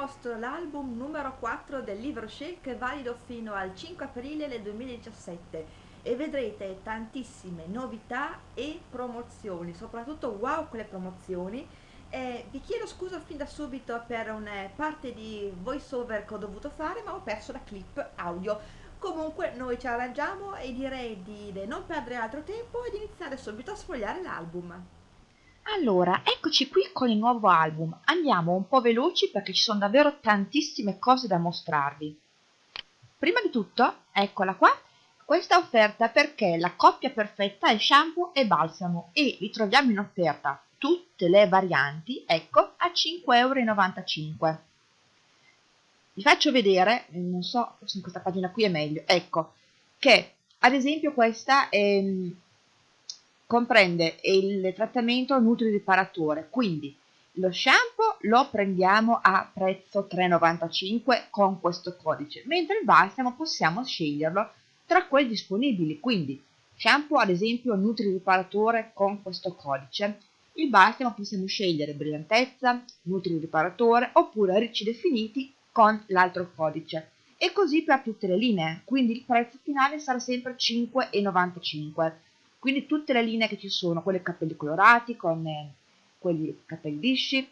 mostro l'album numero 4 del libro è valido fino al 5 aprile del 2017 e vedrete tantissime novità e promozioni, soprattutto wow con le promozioni. Eh, vi chiedo scusa fin da subito per una parte di voice over che ho dovuto fare ma ho perso la clip audio. Comunque noi ci arrangiamo e direi di non perdere altro tempo ed iniziare subito a sfogliare l'album. Allora, eccoci qui con il nuovo album. Andiamo un po' veloci perché ci sono davvero tantissime cose da mostrarvi. Prima di tutto, eccola qua, questa offerta perché la coppia perfetta è shampoo e balsamo e li troviamo in offerta tutte le varianti, ecco, a 5,95 euro. Vi faccio vedere, non so se in questa pagina qui è meglio, ecco, che ad esempio questa è comprende il trattamento nutri-riparatore, quindi lo shampoo lo prendiamo a prezzo 3,95 con questo codice, mentre il balsamo possiamo sceglierlo tra quelli disponibili, quindi shampoo ad esempio nutri-riparatore con questo codice, il balsamo possiamo scegliere brillantezza, nutri-riparatore oppure ricci definiti con l'altro codice. E così per tutte le linee, quindi il prezzo finale sarà sempre 5,95 quindi tutte le linee che ci sono, quelle capelli colorati con eh, quelli capelli lisci,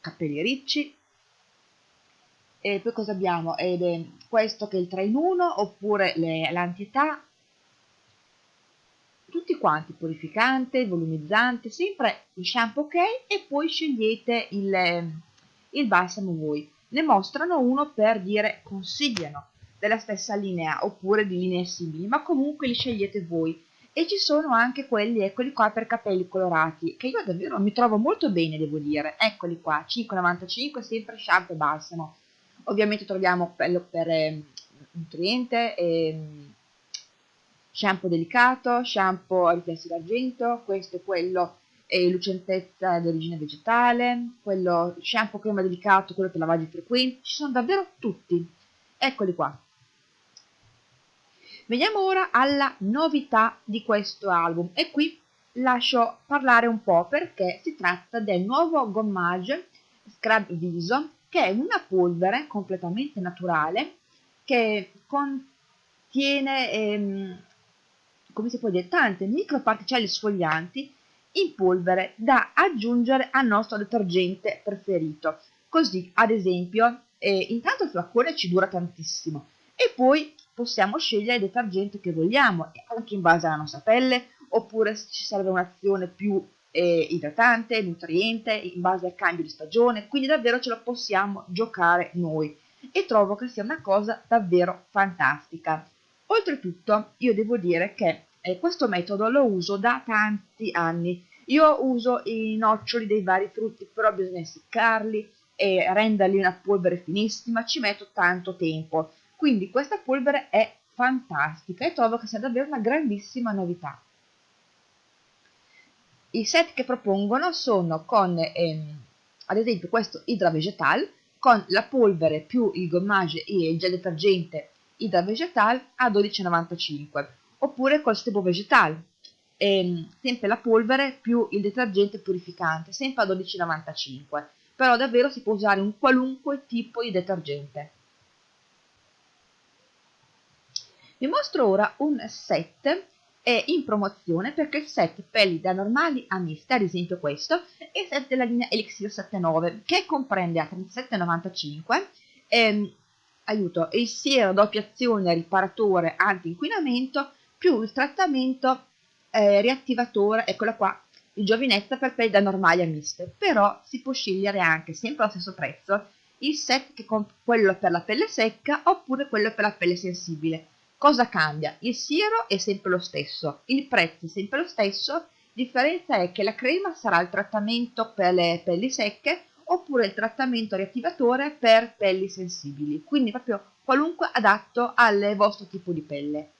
capelli ricci, e poi cosa abbiamo? Ed è questo che è il 3 in 1 oppure l'antietà, tutti quanti, purificante, volumizzante, sempre il shampoo ok e poi scegliete il, il balsamo voi. Ne mostrano uno per dire consigliano della stessa linea oppure di linee simili, ma comunque li scegliete voi e ci sono anche quelli, eccoli qua, per capelli colorati, che io davvero mi trovo molto bene, devo dire. Eccoli qua, 5,95, sempre shampoo e balsamo. Ovviamente troviamo quello per eh, nutriente, eh, shampoo delicato, shampoo a riflessi d'argento, questo è quello e lucentezza di origine vegetale, quello shampoo crema delicato, quello per lavaggi frequenti, ci sono davvero tutti. Eccoli qua. Veniamo ora alla novità di questo album. E qui lascio parlare un po' perché si tratta del nuovo gommage Scrub Viso che è una polvere completamente naturale che contiene ehm, come si può dire tante microparticelle sfoglianti in polvere da aggiungere al nostro detergente preferito. Così ad esempio eh, intanto il flacone ci dura tantissimo e poi possiamo scegliere il detergente che vogliamo, anche in base alla nostra pelle, oppure se ci serve un'azione più eh, idratante, nutriente, in base al cambio di stagione, quindi davvero ce lo possiamo giocare noi. E trovo che sia una cosa davvero fantastica. Oltretutto io devo dire che eh, questo metodo lo uso da tanti anni, io uso i noccioli dei vari frutti, però bisogna essiccarli e renderli una polvere finissima, ci metto tanto tempo quindi questa polvere è fantastica e trovo che sia davvero una grandissima novità. I set che propongono sono con, ehm, ad esempio, questo Hydra Vegetal, con la polvere più il gommage e il gel detergente Hydra Vegetal a 12,95, oppure col Stebo Vegetal, ehm, sempre la polvere più il detergente purificante, sempre a 12,95, però davvero si può usare un qualunque tipo di detergente. Vi mostro ora un set è in promozione perché il set pelli da normali a miste, ad esempio questo, è il set della linea Elixir 79 che comprende a 37,95 ehm, aiuto, il siero doppia azione riparatore anti-inquinamento più il trattamento eh, riattivatore, eccola qua, il giovinezza per pelli da normali a miste, però si può scegliere anche, sempre allo stesso prezzo, il set che quello per la pelle secca oppure quello per la pelle sensibile Cosa cambia? Il siero è sempre lo stesso, il prezzo è sempre lo stesso, la differenza è che la crema sarà il trattamento per le pelli secche oppure il trattamento riattivatore per pelli sensibili, quindi proprio qualunque adatto al vostro tipo di pelle.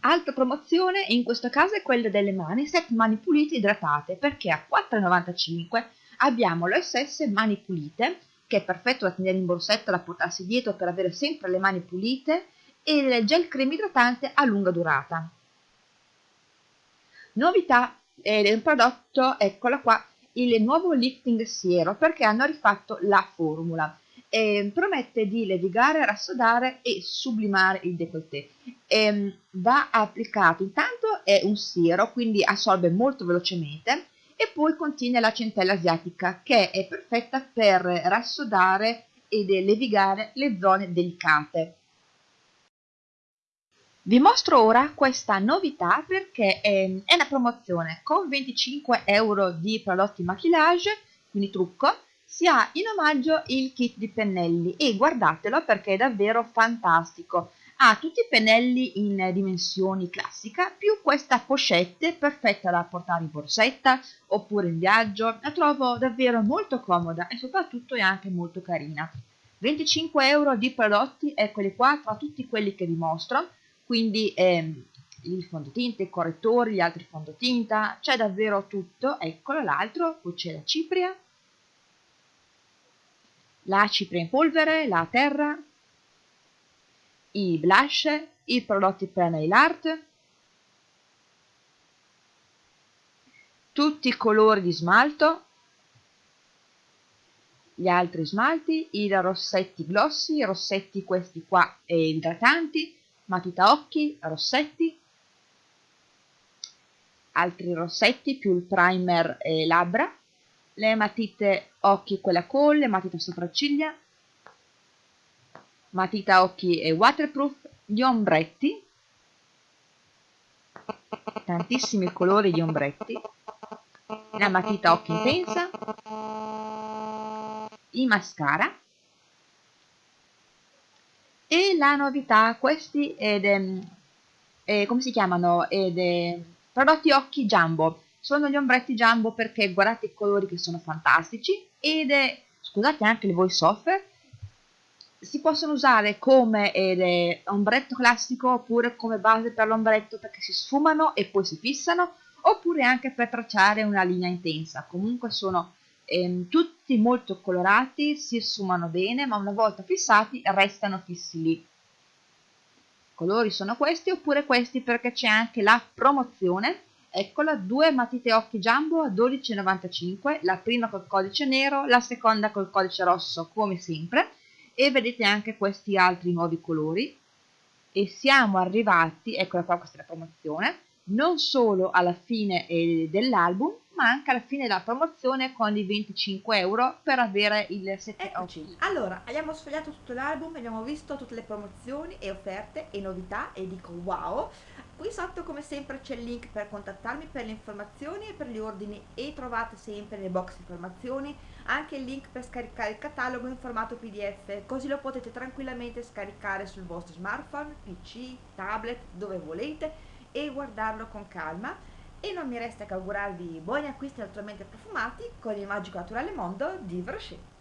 Altra promozione in questo caso è quella delle mani, set mani pulite idratate, perché a 4,95 abbiamo l'OSS mani pulite, che è perfetto da tenere in borsetta, da portarsi dietro per avere sempre le mani pulite, e il gel crema idratante a lunga durata. Novità eh, del prodotto, eccola qua, il nuovo lifting siero perché hanno rifatto la formula eh, promette di levigare, rassodare e sublimare il décolleté. Eh, va applicato, intanto è un siero, quindi assorbe molto velocemente e poi contiene la centella asiatica che è perfetta per rassodare ed levigare le zone delicate. Vi mostro ora questa novità perché è, è una promozione con 25 euro di prodotti maquillage, quindi trucco, si ha in omaggio il kit di pennelli e guardatelo perché è davvero fantastico. Ha tutti i pennelli in dimensioni classica più questa pochette perfetta da portare in borsetta oppure in viaggio. La trovo davvero molto comoda e soprattutto è anche molto carina. 25 euro di prodotti, eccoli qua, tra tutti quelli che vi mostro, quindi ehm, il fondotinta, i correttori, gli altri fondotinta, c'è davvero tutto, eccolo l'altro, poi c'è la cipria, la cipria in polvere, la terra, i blush, i prodotti per nail art, tutti i colori di smalto, gli altri smalti, i rossetti glossy, i rossetti questi qua e idratanti, matita occhi, rossetti, altri rossetti più il primer e labbra, le matite occhi quella con, le matite sopracciglia, matita occhi e waterproof, gli ombretti, tantissimi colori di ombretti, la matita occhi intensa, i mascara. e la novità questi ed, eh, come si chiamano? Ed, eh, prodotti occhi jumbo. Sono gli ombretti jumbo perché guardate i colori che sono fantastici. Ed è, scusate anche le voice over, si possono usare come eh, ombretto classico oppure come base per l'ombretto perché si sfumano e poi si fissano oppure anche per tracciare una linea intensa. Comunque sono ehm, tutti molto colorati si sfumano bene ma una volta fissati restano fissi lì. I colori sono questi oppure questi perché c'è anche la promozione. Eccola, due matite occhi jumbo a 12,95, la prima col codice nero, la seconda col codice rosso come sempre. E vedete anche questi altri nuovi colori. E siamo arrivati, eccola qua questa è la promozione, non solo alla fine eh, dell'album ma anche alla fine della promozione con i 25 euro per avere il 7 Eccoci, allora abbiamo sfogliato tutto l'album, abbiamo visto tutte le promozioni e offerte e novità e dico wow! Qui sotto come sempre c'è il link per contattarmi per le informazioni e per gli ordini e trovate sempre nel box informazioni anche il link per scaricare il catalogo in formato pdf così lo potete tranquillamente scaricare sul vostro smartphone, pc, tablet, dove volete e guardarlo con calma e non mi resta che augurarvi buoni acquisti naturalmente profumati con il magico naturale mondo di Brochet.